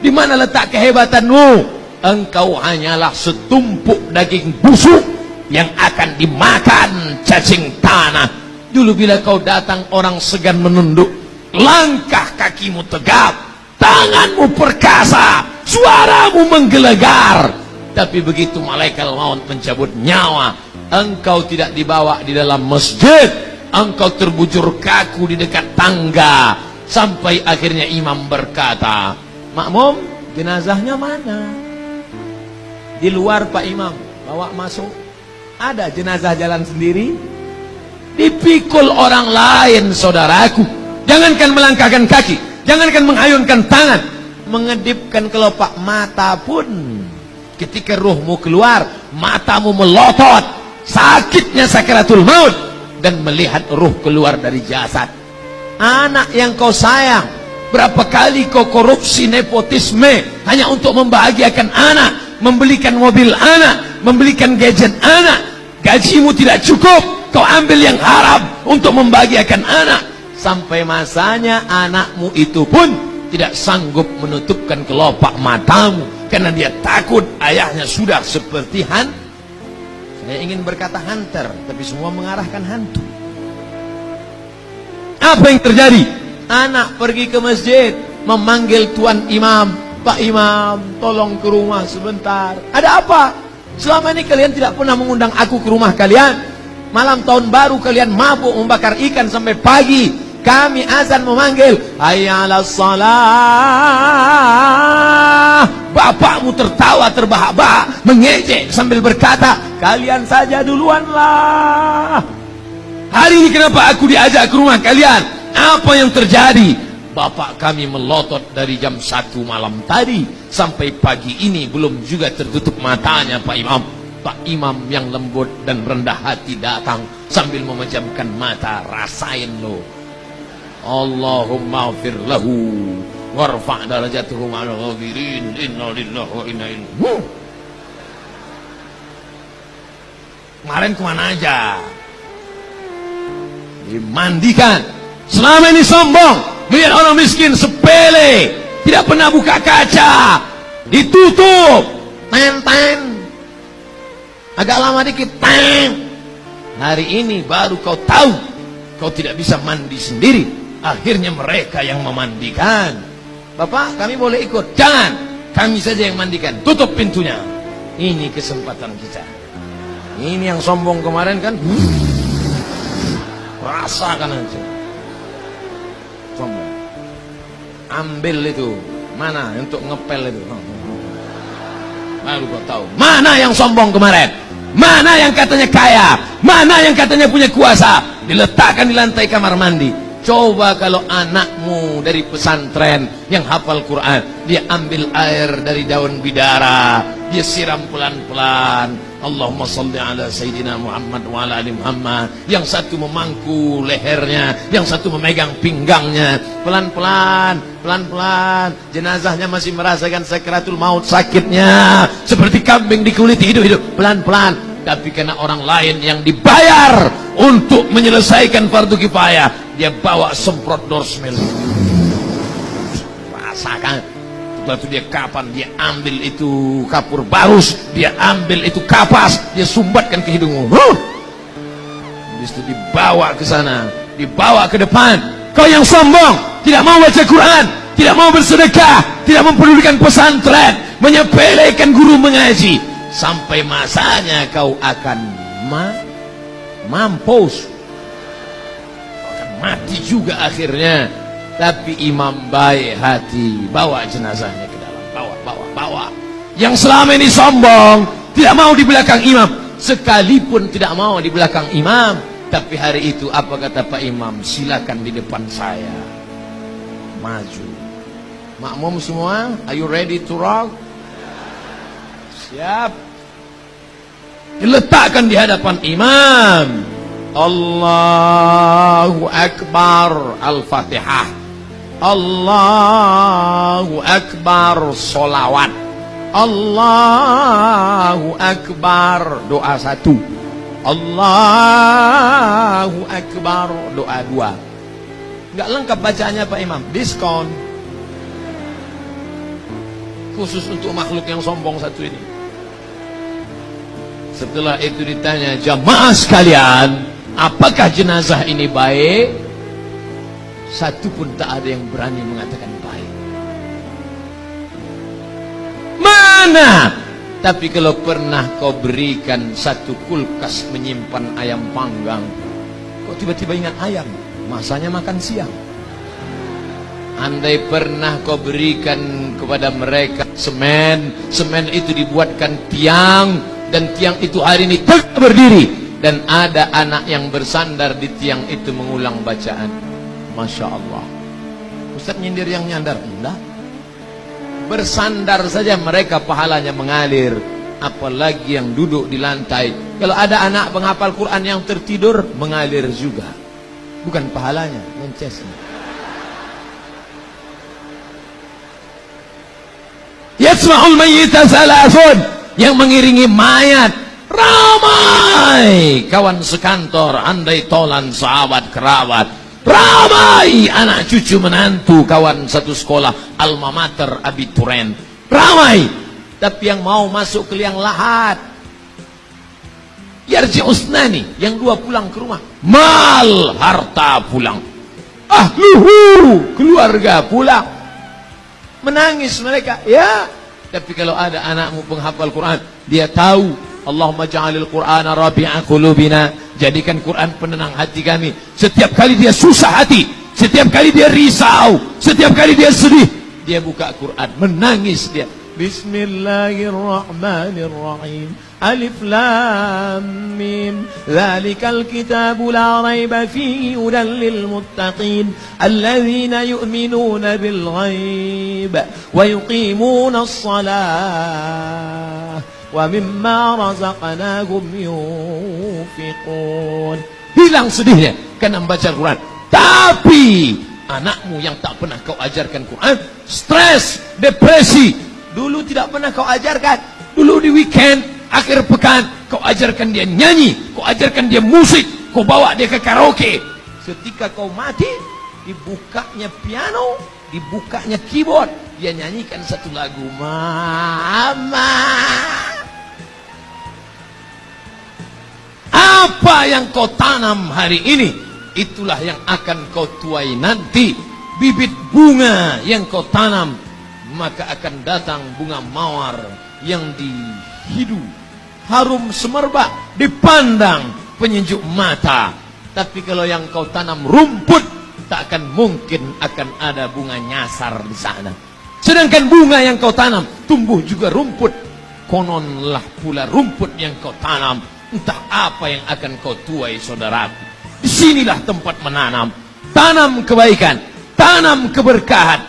Di mana letak kehebatanmu? Engkau hanyalah setumpuk daging busuk yang akan dimakan cacing tanah. Dulu bila kau datang orang segan menunduk, langkah kakimu tegap, tanganmu perkasa, suaramu menggelegar. Tapi begitu malaikat maut mencabut nyawa, engkau tidak dibawa di dalam masjid, engkau terbujur kaku di dekat tangga, sampai akhirnya imam berkata, makmum, jenazahnya mana? Di luar Pak Imam, bawa masuk. Ada jenazah jalan sendiri. Dipikul orang lain saudaraku. Jangankan melangkahkan kaki, jangankan menghayunkan tangan, mengedipkan kelopak mata pun. Ketika ruhmu keluar, matamu melotot, sakitnya sakaratul maut dan melihat ruh keluar dari jasad. Anak yang kau sayang, berapa kali kau korupsi nepotisme hanya untuk membahagiakan anak, membelikan mobil anak, membelikan gadget anak, gajimu tidak cukup, kau ambil yang haram untuk membahagiakan anak. Sampai masanya anakmu itu pun tidak sanggup menutupkan kelopak matamu karena dia takut ayahnya sudah seperti han. Saya ingin berkata hunter, tapi semua mengarahkan hantu. Apa yang terjadi? Anak pergi ke masjid, memanggil tuan imam, Pak Imam, tolong ke rumah sebentar. Ada apa? Selama ini kalian tidak pernah mengundang aku ke rumah kalian. Malam tahun baru kalian mabuk membakar ikan sampai pagi. Kami azan memanggil, Hayyala salah. Bapakmu tertawa terbahak-bahak, mengejek sambil berkata, kalian saja duluanlah. Hari ini kenapa aku diajak ke rumah kalian? Apa yang terjadi? Bapak kami melotot dari jam 1 malam tadi sampai pagi ini belum juga tertutup matanya Pak Imam. Pak Imam yang lembut dan rendah hati datang sambil memejamkan mata rasain lo. Allahumma fir lahu warfa' darajatuhu ma'al ghafirin inna lillahi wa inna ilaihi Kemarin ke mana aja? Dimandikan. Selama ini sombong Melihat orang miskin sepele, tidak pernah buka kaca, ditutup, ten Agak lama dikit, ten. Hari ini baru kau tahu, kau tidak bisa mandi sendiri. Akhirnya mereka yang memandikan. Bapak, kami boleh ikut? Jangan, kami saja yang mandikan. Tutup pintunya. Ini kesempatan kita. Ini yang sombong kemarin kan? Rasakan aja ambil itu. Mana untuk ngepel itu? Baru kau tahu. Mana yang sombong kemarin? Mana yang katanya kaya? Mana yang katanya punya kuasa? Diletakkan di lantai kamar mandi. Coba kalau anakmu dari pesantren yang hafal Quran dia ambil air dari daun bidara dia siram pelan-pelan Allahumma salli ala Sayyidina Muhammad wa ala ali Muhammad. Yang satu memangku lehernya yang satu memegang pinggangnya. Pelan-pelan pelan-pelan. Jenazahnya masih merasakan sakratul maut sakitnya. Seperti kambing dikuliti hidup-hidup. Pelan-pelan. Tapi karena orang lain yang dibayar untuk menyelesaikan fardu kifayah dia bawa semprot dorsmil. Rasakan Waktu dia kapan dia ambil itu kapur barus, dia ambil itu kapas, dia sumbatkan ke hidungmu. Huh! Habis itu dibawa ke sana, dibawa ke depan. Kau yang sombong, tidak mau baca Quran, tidak mau bersedekah, tidak mempedulikan pesantren, menyepelekan guru mengaji. Sampai masanya kau akan ma mampus. Kau akan mati juga akhirnya tapi imam baik hati bawa jenazahnya ke dalam. Bawa. Bawa bawa. Yang selama ini sombong tidak mau di belakang imam. Sekalipun tidak mau di belakang imam tapi hari itu apa kata Pak Imam? Silakan di depan saya. Maju. Makmum semua are you ready to rock siap. Diletakkan di hadapan imam. Allahu Akbar. Al-Fatihah Allahu Akbar solawat. Allahu Akbar doa satu. Allahu Akbar doa dua. Enggak lengkap bacanya Pak Imam. Diskon. Khusus untuk makhluk yang sombong satu ini. Setelah itu ditanya, jamaah sekalian, apakah jenazah ini baik? Satu pun tak ada yang berani mengatakan baik. Mana? Tapi kalau pernah kau berikan satu kulkas menyimpan ayam panggang, kok tiba-tiba ingat ayam? Masanya makan siang. Andai pernah kau berikan kepada mereka semen, semen itu dibuatkan tiang dan tiang itu hari ini berdiri dan ada anak yang bersandar di tiang itu mengulang bacaan. Masya Allah. Ustaz nyindir yang nyandar enggak. Bersandar saja mereka pahalanya mengalir. Apalagi yang duduk di lantai. Kalau ada anak penghafal Quran yang tertidur mengalir juga. Bukan pahalanya, mencesnya. Yasma'ul mayyita salasun yang mengiringi mayat ramai kawan sekantor andai tolan sahabat kerabat ramai anak cucu menantu kawan satu sekolah alma mater abituren ramai. Tapi yang mau masuk ke liang lahat. Yarji usnani yang dua pulang ke rumah. Mal harta pulang. Ahluhu keluarga pulang. Menangis mereka. Ya tapi kalau ada anakmu penghafal Quran dia tahu Allahumma ja'alil Qur'ana rabi'a qulubina. Jadikan Quran penenang hati kami. Setiap kali dia susah hati, setiap kali dia risau, setiap kali dia sedih, dia buka Quran, menangis dia. Bismillahirrahmanirrahim. Alif Lam Mim. Zalikal kitabu la rayba fihi hudan lil muttaqin alladzina yu'minuna bil ghaib wa yuqimuna salat ومما رزقناهم ينفقون hilang sedihnya karena membaca Quran tapi anakmu yang tak pernah kau ajarkan Quran stres depresi dulu tidak pernah kau ajarkan dulu di weekend akhir pekan kau ajarkan dia nyanyi kau ajarkan dia musik kau bawa dia ke karaoke ketika kau mati dibukanya piano dibukanya keyboard dia nyanyikan satu lagu mama Apa yang kau tanam hari ini? Itulah yang akan kau tuai nanti. Bibit bunga yang kau tanam maka akan datang bunga mawar yang dihidup harum semerbak dipandang penyejuk mata. Tapi kalau yang kau tanam rumput tak akan mungkin akan ada bunga nyasar di sana. Sedangkan bunga yang kau tanam tumbuh juga rumput. Kononlah pula rumput yang kau tanam entah apa yang akan kau tuai saudaraku. Di sinilah tempat menanam. Tanam kebaikan. Tanam keberkahan.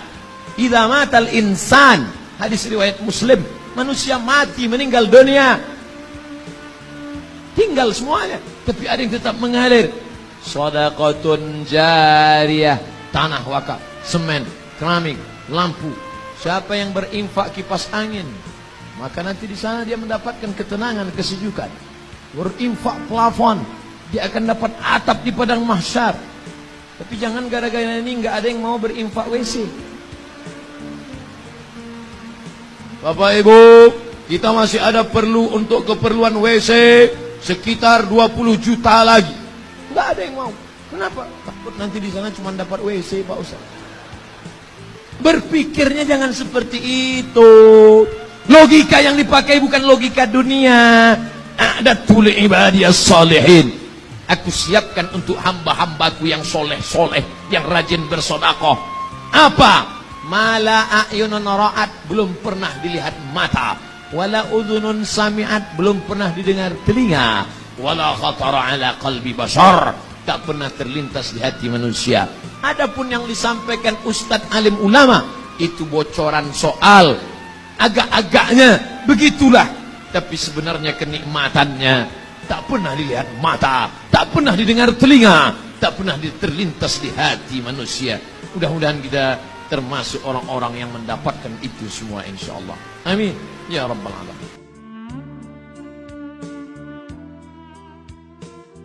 Idza matal insan. Hadis riwayat muslim. Manusia mati meninggal dunia. Tinggal semuanya. Tapi ada yang tetap mengalir. Sadaqatun jariyah. Tanah wakaf semen keramik lampu. Siapa yang berinfak kipas angin maka nanti di sana dia mendapatkan ketenangan kesejukan berinfak plafon dia akan dapat atap di padang mahsyar tapi jangan gara-gara ini nggak ada yang mau berinfak WC Bapak Ibu kita masih ada perlu untuk keperluan WC sekitar 20 juta lagi. Enggak ada yang mau. Kenapa? Takut nanti di sana cuma dapat WC Pak Ustaz. Berpikirnya jangan seperti itu. Logika yang dipakai bukan logika dunia. Ada tuli ibadiyah salihin. Aku siapkan untuk hamba-hambaku yang soleh-soleh, yang rajin bersodakoh. Apa? Mala a'yunun ra'at belum pernah dilihat mata wala udhunun sami'at belum pernah didengar telinga wala khatara ala qalbi basar tak pernah terlintas di hati manusia adapun yang disampaikan ustadz alim ulama itu bocoran soal agak-agaknya begitulah tapi sebenarnya kenikmatannya tak pernah dilihat mata tak pernah didengar telinga tak pernah terlintas di hati manusia. Mudah-mudahan kita termasuk orang-orang yang mendapatkan itu semua insyaallah amin. Ya rabbal alamin